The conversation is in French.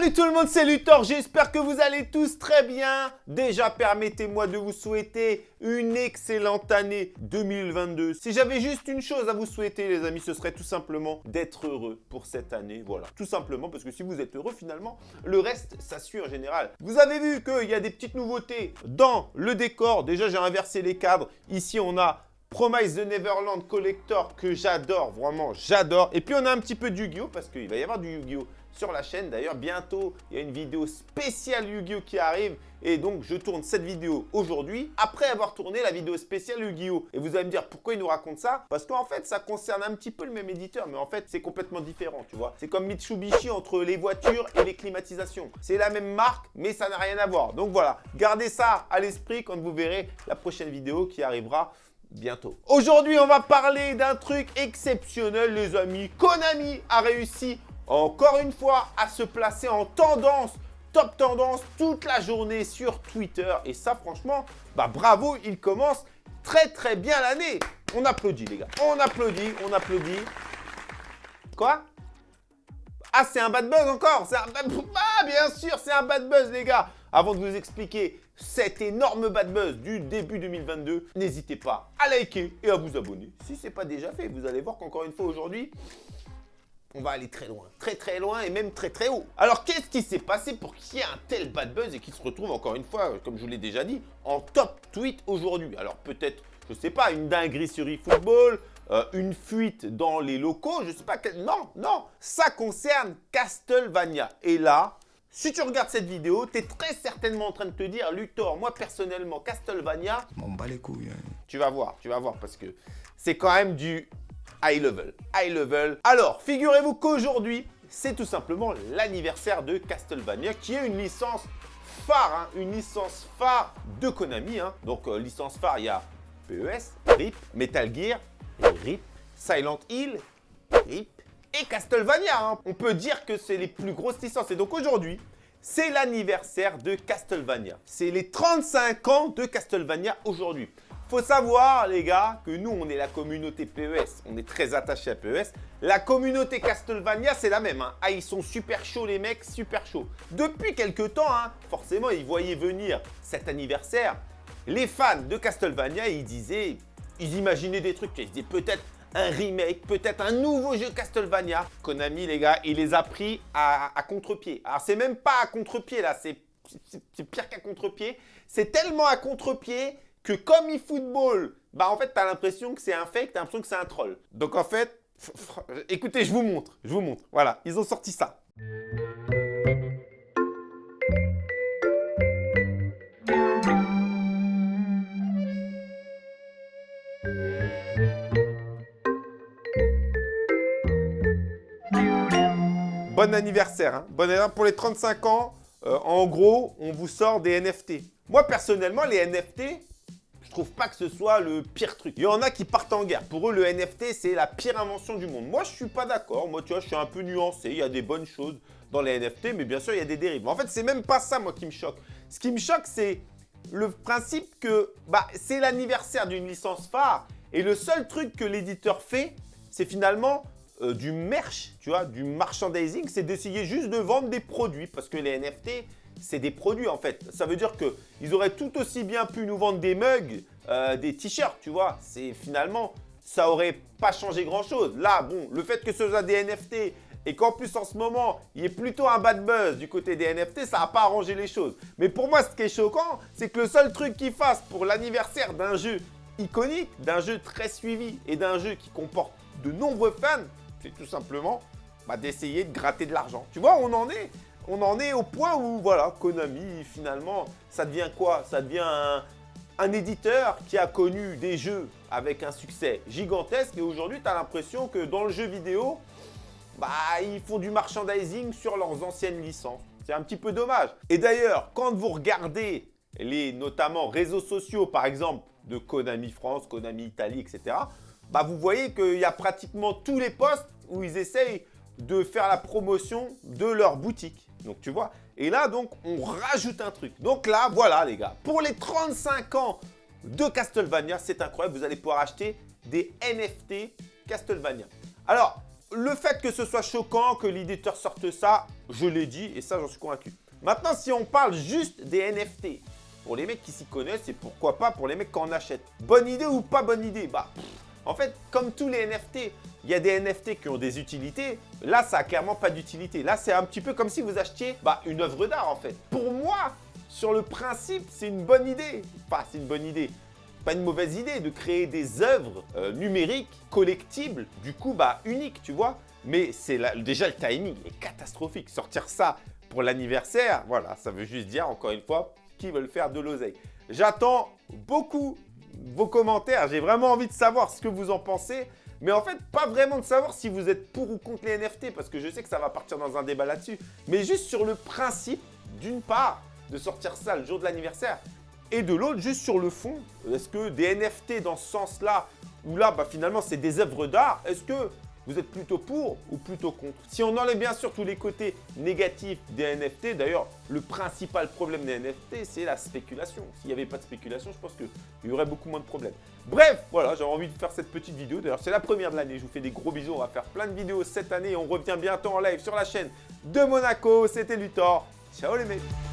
Salut tout le monde, c'est Luthor, j'espère que vous allez tous très bien. Déjà, permettez-moi de vous souhaiter une excellente année 2022. Si j'avais juste une chose à vous souhaiter, les amis, ce serait tout simplement d'être heureux pour cette année. Voilà, tout simplement, parce que si vous êtes heureux, finalement, le reste, ça suit en général. Vous avez vu qu'il y a des petites nouveautés dans le décor. Déjà, j'ai inversé les cadres. Ici, on a Promise the Neverland Collector que j'adore, vraiment j'adore. Et puis on a un petit peu de Yu-Gi-Oh parce qu'il va y avoir du Yu-Gi-Oh sur la chaîne. D'ailleurs, bientôt, il y a une vidéo spéciale Yu-Gi-Oh qui arrive. Et donc, je tourne cette vidéo aujourd'hui, après avoir tourné la vidéo spéciale Yu-Gi-Oh! Et vous allez me dire, pourquoi il nous raconte ça? Parce qu'en fait, ça concerne un petit peu le même éditeur, mais en fait, c'est complètement différent, tu vois. C'est comme Mitsubishi entre les voitures et les climatisations. C'est la même marque, mais ça n'a rien à voir. Donc voilà, gardez ça à l'esprit quand vous verrez la prochaine vidéo qui arrivera bientôt. Aujourd'hui, on va parler d'un truc exceptionnel, les amis. Konami a réussi encore une fois à se placer en tendance, top tendance toute la journée sur Twitter. Et ça, franchement, bah bravo, il commence très très bien l'année. On applaudit, les gars. On applaudit, on applaudit. Quoi? Ah, c'est un bad buzz encore Ah, bien sûr, c'est un bad buzz, les gars avant de vous expliquer cet énorme bad buzz du début 2022, n'hésitez pas à liker et à vous abonner. Si ce n'est pas déjà fait, vous allez voir qu'encore une fois aujourd'hui, on va aller très loin, très très loin et même très très haut. Alors qu'est-ce qui s'est passé pour qu'il y ait un tel bad buzz et qu'il se retrouve encore une fois, comme je vous l'ai déjà dit, en top tweet aujourd'hui? Alors peut-être, je sais pas, une dinguerie sur eFootball, euh, une fuite dans les locaux, je sais pas, quel... non, non, ça concerne Castlevania. Et là, si tu regardes cette vidéo, tu es très certainement en train de te dire, Luthor, moi personnellement, Castlevania... M'en bats les couilles. Hein. Tu vas voir, tu vas voir, parce que c'est quand même du high level. High level. Alors, figurez-vous qu'aujourd'hui, c'est tout simplement l'anniversaire de Castlevania, qui est une licence phare, hein, une licence phare de Konami. Hein. Donc, euh, licence phare, il y a PES, RIP, Metal Gear, RIP, Silent Hill, RIP, et Castlevania. Hein. On peut dire que c'est les plus grosses licences. Et donc aujourd'hui, c'est l'anniversaire de Castlevania. C'est les 35 ans de Castlevania aujourd'hui. Faut savoir, les gars, que nous, on est la communauté PES. On est très attaché à PES. La communauté Castlevania, c'est la même. Hein. Ah, ils sont super chauds, les mecs, super chauds. Depuis quelques temps, hein, forcément, ils voyaient venir cet anniversaire. Les fans de Castlevania, ils disaient, ils imaginaient des trucs. Ils disaient peut-être un remake, peut-être un nouveau jeu Castlevania. Konami, les gars, il les a pris à, contre-pied. Alors, c'est même pas à contre-pied, là, c'est pire qu'à contre-pied. C'est tellement à contre-pied que comme eFootball, bah en fait, t'as l'impression que c'est un fake, t'as l'impression que c'est un troll. Donc en fait, écoutez, je vous montre, je vous montre. Voilà, ils ont sorti ça. Bon anniversaire, hein. bon anniversaire pour les 35 ans. Euh, en gros, on vous sort des NFT. Moi, personnellement, les NFT, je trouve pas que ce soit le pire truc. Il y en a qui partent en guerre. Pour eux, le NFT, c'est la pire invention du monde. Moi, je suis pas d'accord. Moi, tu vois, je suis un peu nuancé. Il y a des bonnes choses dans les NFT, mais bien sûr, il y a des dérives. En fait, c'est même pas ça, moi, qui me choque. Ce qui me choque, c'est le principe que bah, c'est l'anniversaire d'une licence phare. Et le seul truc que l'éditeur fait, c'est finalement euh, du merch, tu vois, du merchandising, c'est d'essayer juste de vendre des produits parce que les NFT, c'est des produits en fait. Ça veut dire qu'ils auraient tout aussi bien pu nous vendre des mugs, euh, des t-shirts, tu vois. C'est finalement, ça aurait pas changé grand chose. Là, bon, le fait que ce soit des NFT et qu'en plus en ce moment, il y ait plutôt un bad buzz du côté des NFT, ça n'a pas arrangé les choses. Mais pour moi, ce qui est choquant, c'est que le seul truc qu'ils fassent pour l'anniversaire d'un jeu iconique, d'un jeu très suivi et d'un jeu qui comporte de nombreux fans, c'est tout simplement bah, d'essayer de gratter de l'argent. Tu vois, on en est? On en est au point où, voilà, Konami, finalement, ça devient quoi? Ça devient un, éditeur qui a connu des jeux avec un succès gigantesque et aujourd'hui, tu as l'impression que dans le jeu vidéo, bah, ils font du merchandising sur leurs anciennes licences. C'est un petit peu dommage. Et d'ailleurs, quand vous regardez les notamment réseaux sociaux, par exemple, de Konami France, Konami Italie, etc., bah, vous voyez qu'il y a pratiquement tous les postes où ils essayent de faire la promotion de leur boutique. Donc, tu vois. Et là, donc, on rajoute un truc. Donc là, voilà, les gars. Pour les 35 ans de Castlevania, c'est incroyable. Vous allez pouvoir acheter des NFT Castlevania. Alors, le fait que ce soit choquant, que l'éditeur sorte ça, je l'ai dit et ça, j'en suis convaincu. Maintenant, si on parle juste des NFT, pour les mecs qui s'y connaissent et pourquoi pas pour les mecs qui en achètent. Bonne idée ou pas bonne idée? Bah, en fait, comme tous les NFT, il y a des NFT qui ont des utilités. Là, ça a clairement pas d'utilité. Là, c'est un petit peu comme si vous achetiez bah, une œuvre d'art, en fait. Pour moi, sur le principe, c'est une bonne idée. Enfin, c'est une bonne idée. Pas une mauvaise idée de créer des œuvres euh, numériques, collectibles, du coup, bah, uniques, tu vois. Mais c'est déjà le timing est catastrophique. Sortir ça pour l'anniversaire, voilà, ça veut juste dire, encore une fois, qu'ils veulent faire de l'oseille. J'attends beaucoup vos commentaires. J'ai vraiment envie de savoir ce que vous en pensez. Mais en fait, pas vraiment de savoir si vous êtes pour ou contre les NFT, parce que je sais que ça va partir dans un débat là-dessus. Mais juste sur le principe, d'une part, de sortir ça le jour de l'anniversaire, et de l'autre, juste sur le fond, est-ce que des NFT dans ce sens-là, où là, bah, finalement, c'est des œuvres d'art, est-ce que vous êtes plutôt pour ou plutôt contre Si on enlève bien sûr tous les côtés négatifs des NFT, d'ailleurs, le principal problème des NFT, c'est la spéculation. S'il n'y avait pas de spéculation, je pense qu'il y aurait beaucoup moins de problèmes. Bref, voilà, j'avais envie de faire cette petite vidéo. D'ailleurs, c'est la première de l'année. Je vous fais des gros bisous. On va faire plein de vidéos cette année. On revient bientôt en live sur la chaîne de Monaco. C'était Luthor. Ciao les mecs